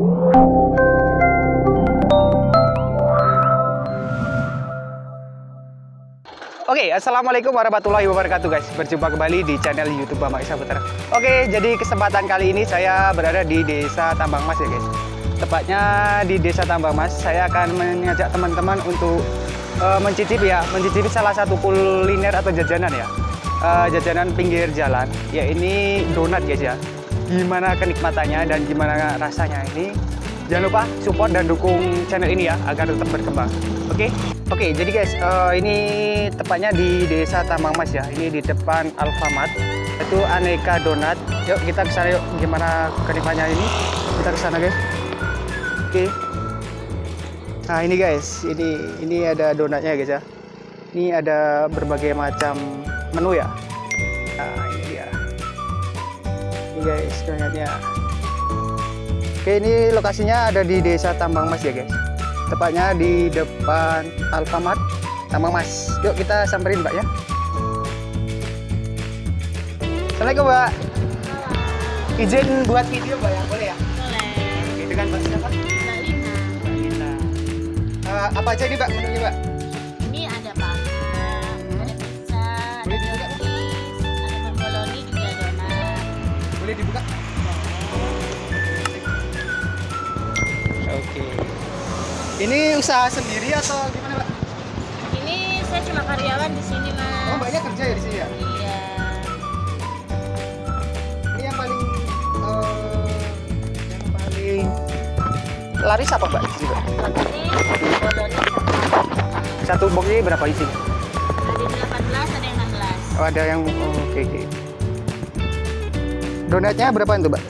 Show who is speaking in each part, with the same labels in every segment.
Speaker 1: Oke, assalamualaikum warahmatullahi wabarakatuh guys. Berjumpa kembali di channel YouTube Bambang Isa Putra. Oke, jadi kesempatan kali ini saya berada di Desa Tambang Mas ya guys. Tepatnya di Desa Tambang Mas, saya akan mengajak teman-teman untuk uh, mencicipi ya, mencicipi salah satu kuliner atau jajanan ya. Uh, jajanan pinggir jalan, ya ini donat guys ya. Gimana kenikmatannya dan gimana rasanya ini Jangan lupa support dan dukung channel ini ya agar tetap berkembang. Oke? Okay? Oke, okay, jadi guys, uh, ini tepatnya di Desa Tambang Mas ya. Ini di depan Alfamart. Itu aneka donat. Yuk kita ke sana yuk. Gimana kenikmatannya ini? Kita ke sana guys. Oke. Okay. Nah, ini guys, ini ini ada donatnya guys ya. Ini ada berbagai macam menu ya. Ini guys, donatnya. Oke ini lokasinya ada di desa Tambang Mas ya guys Tepatnya di depan Alfamart Tambang Mas Yuk kita samperin mbak ya Assalamualaikum mbak Izin buat video mbak ya boleh ya?
Speaker 2: Boleh.
Speaker 1: Oke dengan mbak siapa?
Speaker 2: Mbak Lina.
Speaker 1: Mbak Lina uh, Apa aja ini mbak menunya mbak? Boleh dibuka? Oke Ini usaha sendiri atau gimana mbak?
Speaker 2: Ini saya cuma karyawan di sini mas.
Speaker 1: Oh mbaknya kerja ya di sini ya?
Speaker 2: Iya.
Speaker 1: Ini yang paling eh, yang paling laris apa mbak?
Speaker 2: Ini
Speaker 1: Satu box ini berapa isinya?
Speaker 2: ada yang 18, ada yang 16.
Speaker 1: Oh, ada yang oh, oke oke. Donatnya berapa itu mbak?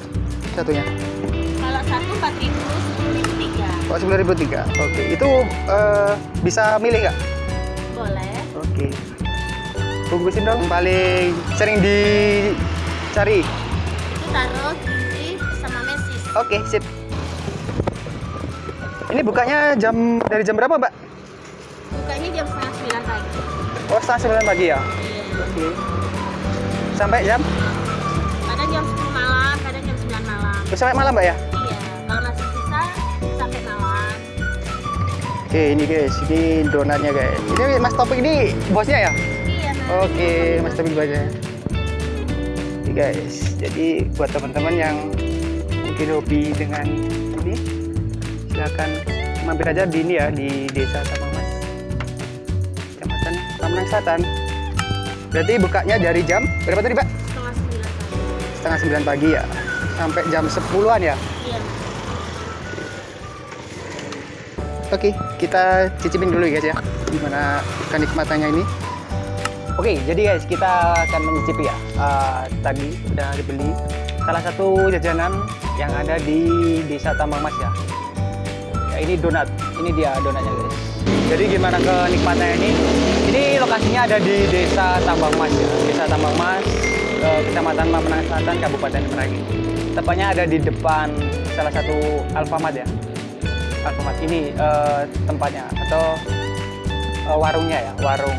Speaker 1: Satunya?
Speaker 2: Kalau satu 4.000, 10.000 tiga.
Speaker 1: Oh sembilan ribu tiga. Oke itu eh, bisa milih nggak?
Speaker 2: Boleh.
Speaker 1: Oke. Bungkusin dong. Paling sering dicari.
Speaker 2: Itu taruh gizi sama mesis.
Speaker 1: Oke sip. Ini bukanya jam dari jam berapa mbak?
Speaker 2: Bukanya jam setengah 9 pagi.
Speaker 1: Oh setengah sembilan pagi ya.
Speaker 2: Iya.
Speaker 1: Oke. Sampai jam?
Speaker 2: Kadang jam 10 malam, kadang jam 9 malam.
Speaker 1: Sampai malam mbak ya?
Speaker 2: Iya, kalau masih sisa sampai malam.
Speaker 1: Oke ini guys, ini donatnya guys. Ini Mas Topik ini bosnya ya?
Speaker 2: Iya, Mas.
Speaker 1: Oke, Mas Topik bosnya. Oke guys, jadi buat teman-teman yang mungkin hobi dengan ini, silakan mampir aja di ini ya di Desa Tambang Mas, Kecamatan Lamongan Selatan. Berarti bukanya dari jam berapa tadi, Pak?
Speaker 2: Setengah 9 pagi.
Speaker 1: Setengah sembilan pagi ya, sampai jam 10-an ya.
Speaker 2: Iya.
Speaker 1: Oke, kita cicipin dulu ya guys ya, gimana kenikmatannya ini. Oke, jadi guys kita akan mencicipi ya. Eh, tadi udah dibeli salah satu jajanan yang ada di Desa Tambang Mas ya. Ya ini donat, ini dia donatnya guys. Jadi gimana kenikmatannya ini? Ini lokasinya ada di Desa Tambang Mas ya. Desa Tambang Mas, eh, Kecamatan Mamenang Selatan, Kabupaten Merangin. Tepatnya ada di depan salah satu Alfamart ya. Alfamart ini eh, tempatnya atau eh, warungnya ya, warung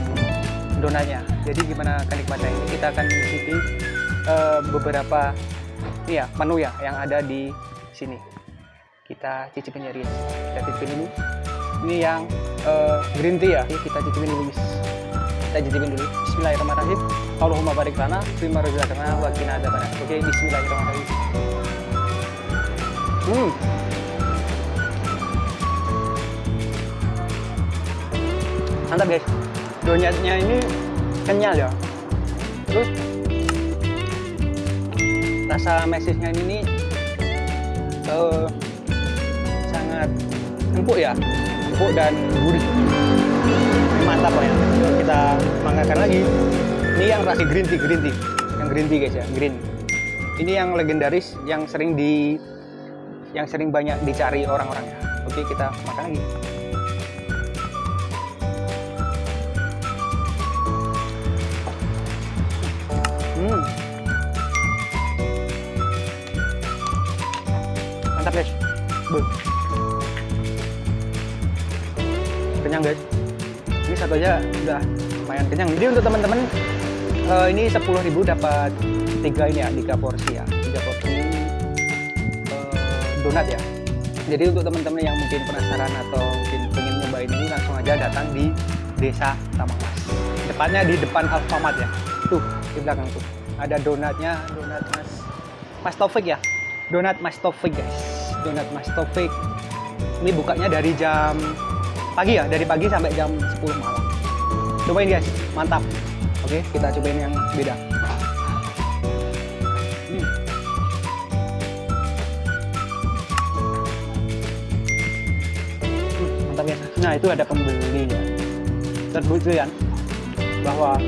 Speaker 1: donatnya. Jadi gimana kenikmatannya ini? Kita akan mencicipi beberapa ini ya menu ya yang ada di sini. Kita cicipin ya, guys. Kita cicipin dulu. Ini yang green tea ya. Kita cicipin dulu. Kita cicipin dulu. Bismillahirrahmanirrahim. Allahumma barik lana fima razaqtana wa qina adzabannar. Oke, bismillahirrahmanirrahim. Hmm. mantap guys donatnya ini kenyal ya terus rasa mesisnya ini eh, sangat empuk ya empuk dan gurih mantap lah yang rasa green tea green tea yang green tea guys ya green ini yang legendaris yang sering di yang sering banyak dicari orang-orang oke kita makan lagi Hmm. Mantap guys. Beuh. Kenyang guys. Ini satu aja udah lumayan kenyang. Jadi untuk teman-teman eh, ini 10.000 dapat tiga ini ya, tiga porsi ya, tiga porsi eh, donat ya. Jadi untuk teman-teman yang mungkin penasaran atau mungkin pengen nyobain ini langsung aja datang di Desa Tamang Mas. Depannya di depan Alfamart ya. Tuh di belakang tuh. Ada donatnya, donat Mas Mas Taufik ya. Donat Mas Taufik guys. Donat Mas Taufik. Ini bukanya dari jam pagi ya, dari pagi sampai jam 10 malam. Cobain guys, mantap. Oke, kita cobain yang beda. Hmm. Mantap ya. Nah itu ada pembeli ya. Terbukti kan bahwa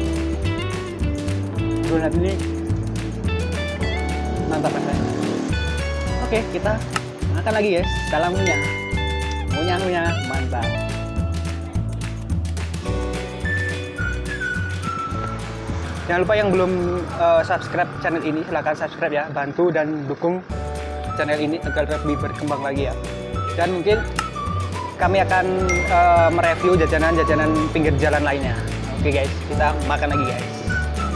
Speaker 1: donat ini mantap rasanya. Oke kita makan lagi guys. Salam. Ngunyah ngunyah mantap. Jangan lupa yang belum eh, subscribe channel ini silahkan subscribe ya, bantu dan dukung channel ini agar lebih berkembang lagi ya. Dan mungkin kami akan eh, mereview jajanan-jajanan pinggir jalan lainnya. Oke guys, kita makan lagi guys.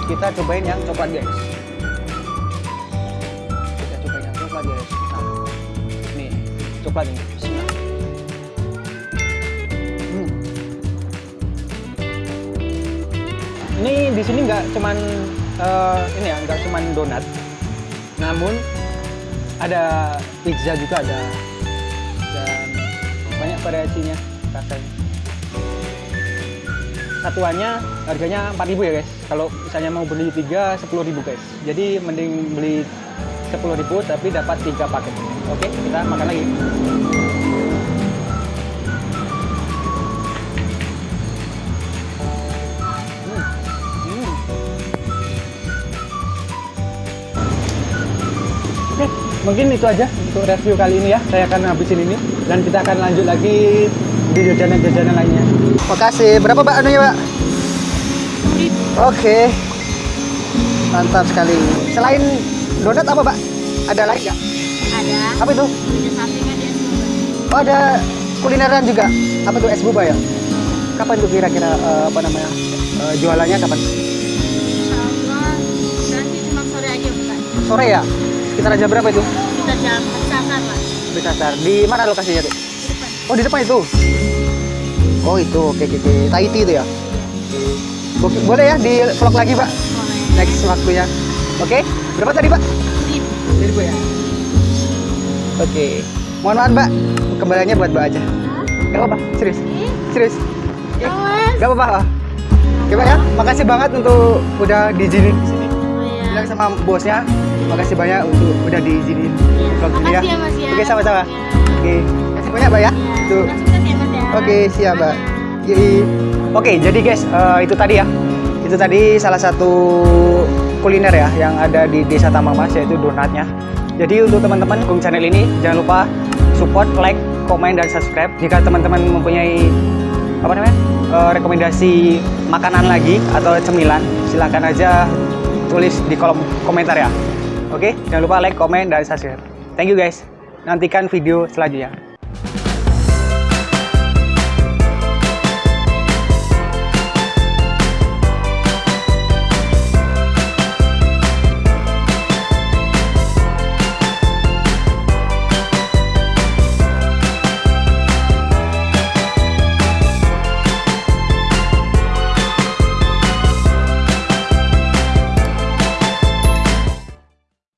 Speaker 1: Kita cobain yang coklat guys. Kita cobain yang coklat guys. Nah, nih coklat ini. Di sini nggak cuman eh, ini ya, nggak cuman donat, namun ada pizza juga ada dan banyak variasinya rasanya. Satuannya harganya 4000 ya guys. Kalau misalnya mau beli 3 10000 guys. Jadi mending beli 10000 tapi dapat 3 paket. Oke, kita makan lagi. Mungkin itu aja untuk review kali ini ya. Saya akan habisin ini dan kita akan lanjut lagi di jajanan-jajanan lainnya. Makasih. Berapa Mbak anunya, Mbak? Oke. Mantap sekali. Selain donat apa, Mbak? Ada lain nggak?
Speaker 2: Ada.
Speaker 1: Apa itu?
Speaker 2: Ada.
Speaker 1: Oh, ada kulineran juga. Apa tuh es boba ya? Kapan tuh kira-kira eh, apa namanya? eh, jualannya kapan?
Speaker 2: Insya Allah nanti cuma sore aja bukan.
Speaker 1: Sore ya? Sekitar jam berapa itu?
Speaker 2: Kita jam kesasar lah.
Speaker 1: Di Kasar. Di mana lokasinya tuh?
Speaker 2: Di depan.
Speaker 1: Oh di depan itu. Oh itu, oke oke. oke. Tahiti itu ya. Oke, boleh ya di vlog lagi pak.
Speaker 2: Boleh.
Speaker 1: Next waktunya. Oke. Berapa tadi pak? Seribu ya. Oke. Mohon maaf mbak. Kembaliannya buat mbak aja. Gak apa-apa. Serius. Serius. Gak apa-apa. Oke pak ya. Makasih banget untuk udah diizinin di sini.
Speaker 2: Oh, iya.
Speaker 1: Bilang sama bosnya. Makasih banyak untuk udah diizinin vlog ini ya.
Speaker 2: Ya Mas ya.
Speaker 1: Oke sama-sama.
Speaker 2: Ya.
Speaker 1: Oke. Kasih banyak mbak ya.
Speaker 2: Ya Mas ya.
Speaker 1: Oke, siap, Mbak. Yoi. Oke, jadi guys, eh, itu tadi ya. Itu tadi salah satu kuliner ya yang ada di Desa Tambang Mas yaitu donatnya. Jadi untuk teman-teman dukung channel ini jangan lupa support, like, komen dan subscribe. Jika teman-teman mempunyai apa namanya? eh, rekomendasi makanan lagi atau cemilan, silahkan aja tulis di kolom komentar ya. Oke, jangan lupa like, komen dan subscribe. Thank you guys. Nantikan video selanjutnya.